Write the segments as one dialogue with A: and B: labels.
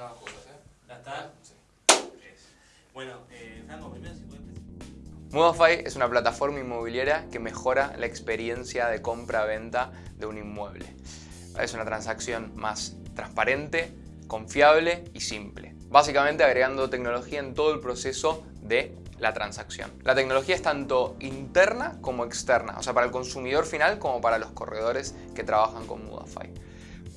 A: abajo, ¿eh?
B: ¿Ya está?
A: Sí.
B: Bueno, eh, Franco, primero si puedes
C: es una plataforma inmobiliaria que mejora la experiencia de compra-venta de un inmueble. Es una transacción más transparente, confiable y simple. Básicamente agregando tecnología en todo el proceso de la transacción. La tecnología es tanto interna como externa, o sea, para el consumidor final como para los corredores que trabajan con Mudafy.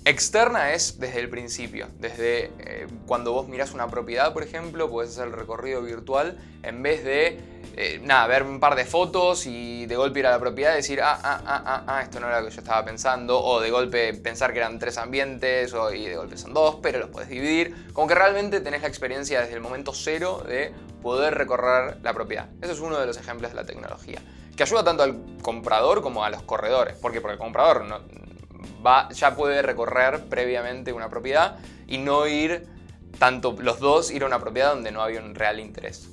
C: Externa es desde el principio, desde eh, cuando vos mirás una propiedad, por ejemplo, puedes hacer el recorrido virtual en vez de, eh, nada, ver un par de fotos y de golpe ir a la propiedad y decir, ah, ah, ah, ah, ah, esto no era lo que yo estaba pensando, o de golpe pensar que eran tres ambientes o, y de golpe son dos, pero los puedes dividir. Como que realmente tenés la experiencia desde el momento cero de poder recorrer la propiedad. Eso es uno de los ejemplos de la tecnología, que ayuda tanto al comprador como a los corredores. ¿Por qué? Porque el comprador no, ya puede recorrer previamente una propiedad y no ir, tanto los dos, ir a una propiedad donde no había un real interés.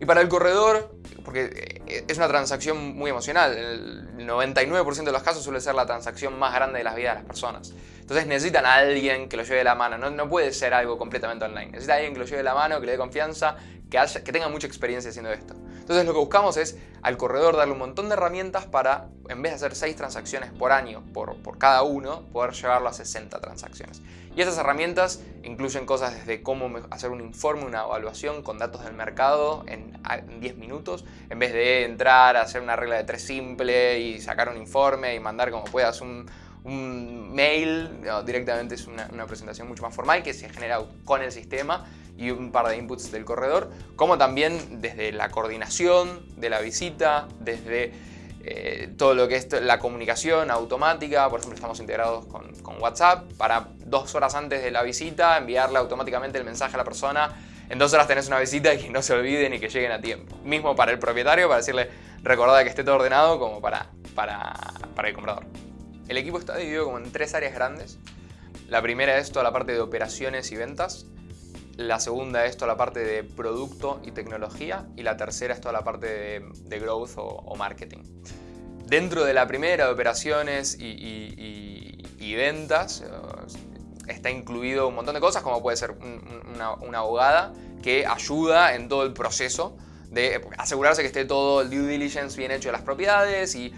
C: Y para el corredor, porque eh, es una transacción muy emocional, el 99% de los casos suele ser la transacción más grande de las vidas de las personas. Entonces necesitan a alguien que lo lleve de la mano, no, puede ser algo completamente online. Necesita a alguien que lo lleve de la mano, que le dé confianza, que, tenga mucha experiencia haciendo esto. Entonces lo que buscamos es al corredor darle un montón de herramientas para, en vez de hacer 6 transacciones por año por, cada uno, poder llevarlo a 60 transacciones. Y esas herramientas incluyen cosas desde cómo hacer un informe, una evaluación con datos del mercado en 10 minutos, en vez de entrar a hacer una regla de tres simple y sacar un informe y mandar como puedas un, un mail, directamente es una, presentación mucho más formal que se genera con el sistema y un par de inputs del corredor, como también desde la coordinación de la visita, desde eh, todo lo que es la comunicación automática, por ejemplo estamos integrados con, WhatsApp, para dos horas antes de la visita enviarle automáticamente el mensaje a la persona, en dos horas tenés una visita y que no se olviden y que lleguen a tiempo. Mismo para el propietario, para decirle recordad que esté todo ordenado como para, para, para el comprador. El equipo está dividido como en tres áreas grandes. La primera es toda la parte de operaciones y ventas. La segunda es toda la parte de producto y tecnología. Y la tercera es toda la parte de, growth o, marketing. Dentro de la primera, de operaciones y, ventas, eh, está incluido un montón de cosas, como puede ser una, una abogada que ayuda en todo el proceso de asegurarse que esté todo el due diligence bien hecho de las propiedades y,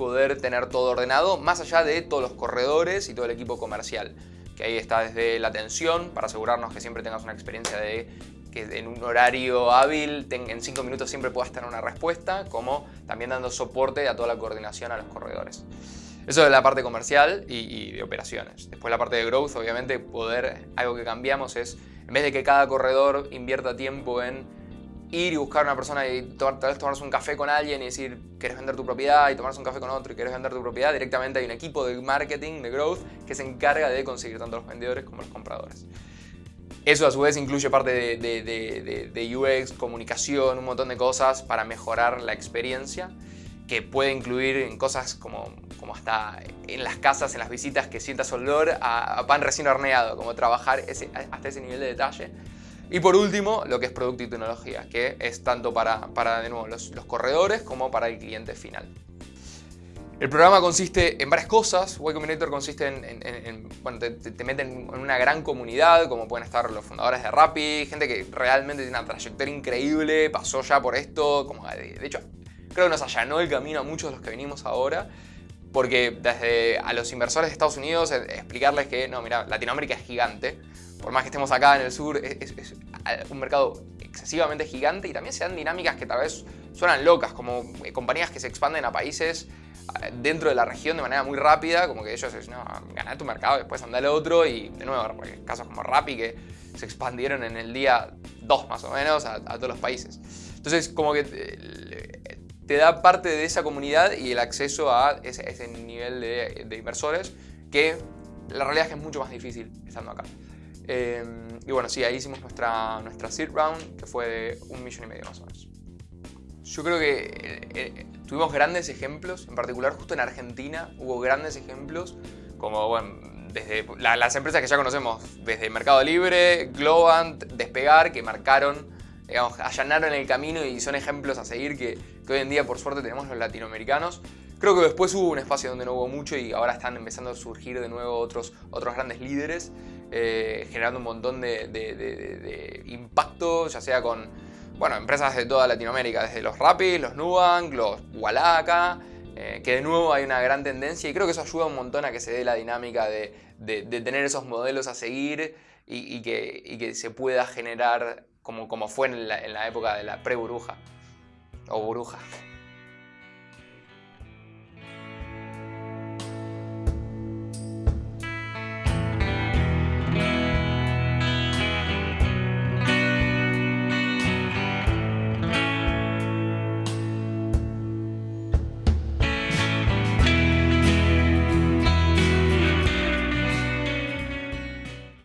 C: poder tener todo ordenado, más allá de todos los corredores y todo el equipo comercial. Que ahí está desde la atención, para asegurarnos que siempre tengas una experiencia de que en un horario hábil, en 5 minutos siempre puedas tener una respuesta, como también dando soporte a toda la coordinación a los corredores. Eso es la parte comercial y, y, de operaciones. Después la parte de growth, obviamente, poder, algo que cambiamos es, en vez de que cada corredor invierta tiempo en ir y buscar a una persona y tal vez tomarse un café con alguien y decir, quieres vender tu propiedad y tomarse un café con otro y quieres vender tu propiedad, directamente hay un equipo de marketing, de growth, que se encarga de conseguir tanto los vendedores como los compradores. Eso a su vez incluye parte de, UX, comunicación, un montón de cosas para mejorar la experiencia que puede incluir en cosas como, como hasta en las casas, en las visitas, que sientas olor a, a pan recién horneado, como trabajar ese, hasta ese nivel de detalle y por último, lo que es producto y tecnología, que es tanto para, para de nuevo, los, corredores como para el cliente final. El programa consiste en varias cosas. Y Combinator consiste en, bueno, te, meten en una gran comunidad, como pueden estar los fundadores de Rappi, gente que realmente tiene una trayectoria increíble, pasó ya por esto, como de, hecho, creo que nos allanó el camino a muchos de los que venimos ahora, porque desde a los inversores de Estados Unidos eh, explicarles que, no, mira, Latinoamérica es gigante, por más que estemos acá en el sur, es, un mercado excesivamente gigante y también se dan dinámicas que tal vez suenan locas, como eh, compañías que se expanden a países eh, dentro de la región de manera muy rápida, como que ellos dicen, no, tu mercado, después anda al otro y de nuevo, casos como Rappi que se expandieron en el día 2 más o menos a, todos los países. Entonces como que te, da parte de esa comunidad y el acceso a ese, nivel de, de inversores que la realidad es que es mucho más difícil estando acá. Em, y bueno, sí, ahí hicimos nuestra, nuestra seed round, que fue de un millón y medio más o menos. Yo creo que eh, eh, tuvimos grandes ejemplos, en particular justo en Argentina hubo grandes ejemplos, como bueno, desde las empresas que ya conocemos, desde Mercado Libre, Globant, Despegar, que marcaron, digamos, allanaron el camino y son ejemplos a seguir que, que hoy en día por suerte tenemos los latinoamericanos, Creo que después hubo un espacio donde no hubo mucho y ahora están empezando a surgir de nuevo otros, otros grandes líderes, eh, generando un montón de, de, impacto, ya sea con bueno, empresas de toda Latinoamérica, desde los Rappi, los Nubank, los Wallaka, eh, que de nuevo hay una gran tendencia y creo que eso ayuda un montón a que se dé la dinámica de, tener esos modelos a seguir y, que, se pueda generar como, como fue en la, en la época de la pre-buruja o buruja.